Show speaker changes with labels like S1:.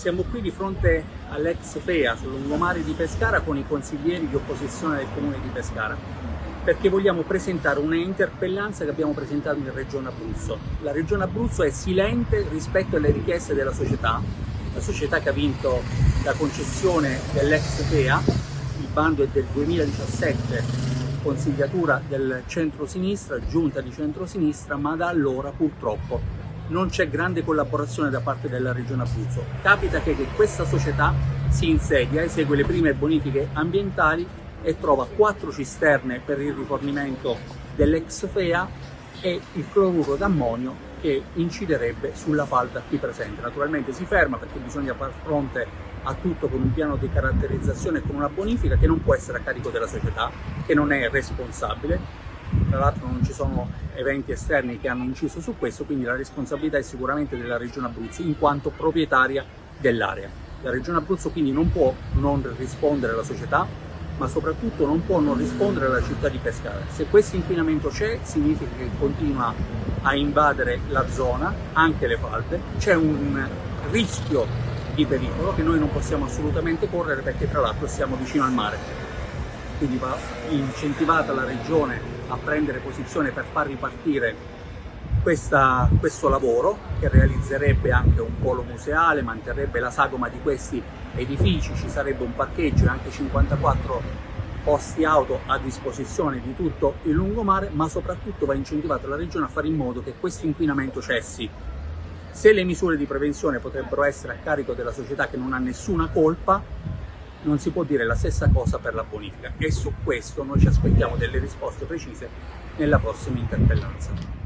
S1: Siamo qui di fronte all'ex FEA sul lungomare di Pescara con i consiglieri di opposizione del comune di Pescara perché vogliamo presentare una interpellanza che abbiamo presentato in Regione Abruzzo. La Regione Abruzzo è silente rispetto alle richieste della società, la società che ha vinto la concessione dell'ex FEA, il bando è del 2017, consigliatura del centro-sinistra, giunta di centro-sinistra, ma da allora purtroppo non c'è grande collaborazione da parte della Regione Abruzzo. Capita che, che questa società si insedia, esegue le prime bonifiche ambientali e trova quattro cisterne per il rifornimento dell'ex FEA e il cloruro d'ammonio che inciderebbe sulla falda qui presente. Naturalmente si ferma perché bisogna far fronte a tutto con un piano di caratterizzazione e con una bonifica che non può essere a carico della società, che non è responsabile tra l'altro non ci sono eventi esterni che hanno inciso su questo, quindi la responsabilità è sicuramente della Regione Abruzzo in quanto proprietaria dell'area. La Regione Abruzzo quindi non può non rispondere alla società, ma soprattutto non può non rispondere alla città di Pescara. Se questo inquinamento c'è, significa che continua a invadere la zona, anche le falde, c'è un rischio di pericolo che noi non possiamo assolutamente correre perché tra l'altro siamo vicino al mare quindi va incentivata la regione a prendere posizione per far ripartire questa, questo lavoro che realizzerebbe anche un polo museale, manterrebbe la sagoma di questi edifici, ci sarebbe un parcheggio e anche 54 posti auto a disposizione di tutto il lungomare, ma soprattutto va incentivata la regione a fare in modo che questo inquinamento cessi. Se le misure di prevenzione potrebbero essere a carico della società che non ha nessuna colpa, non si può dire la stessa cosa per la bonifica e su questo noi ci aspettiamo delle risposte precise nella prossima interpellanza.